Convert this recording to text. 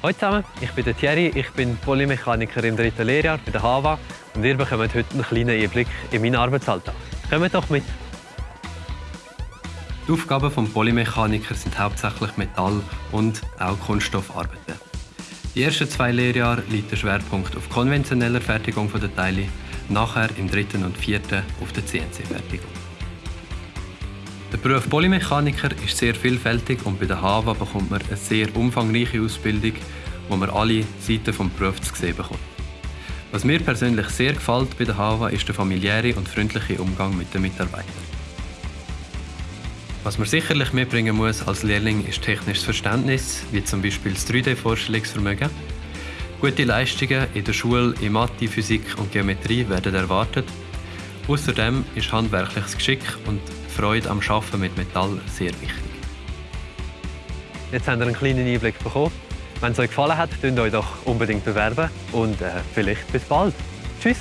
Hallo zusammen, ich bin Thierry, ich bin Polymechaniker im dritten Lehrjahr bei der HAVA und ihr bekommt heute einen kleinen Einblick in meinen Arbeitsalltag. Kommt doch mit! Die Aufgaben des Polymechanikers sind hauptsächlich Metall- und auch Kunststoffarbeiten. Die ersten zwei Lehrjahre liegt der Schwerpunkt auf konventioneller Fertigung der Teile, nachher im dritten und vierten auf der CNC-Fertigung. Der Beruf Polymechaniker ist sehr vielfältig und bei der HAVA bekommt man eine sehr umfangreiche Ausbildung, wo man alle Seiten des Berufs zu sehen bekommt. Was mir persönlich sehr gefällt bei der HAVA ist der familiäre und freundliche Umgang mit den Mitarbeitern. Was man sicherlich mitbringen muss als Lehrling ist technisches Verständnis, wie zum Beispiel das 3D-Vorstellungsvermögen. Gute Leistungen in der Schule in Mathe, Physik und Geometrie werden erwartet. Außerdem ist handwerkliches Geschick und Freude am Arbeiten mit Metall sehr wichtig. Jetzt habt ihr einen kleinen Einblick bekommen. Wenn es euch gefallen hat, könnt euch doch unbedingt bewerben und äh, vielleicht bis bald. Tschüss!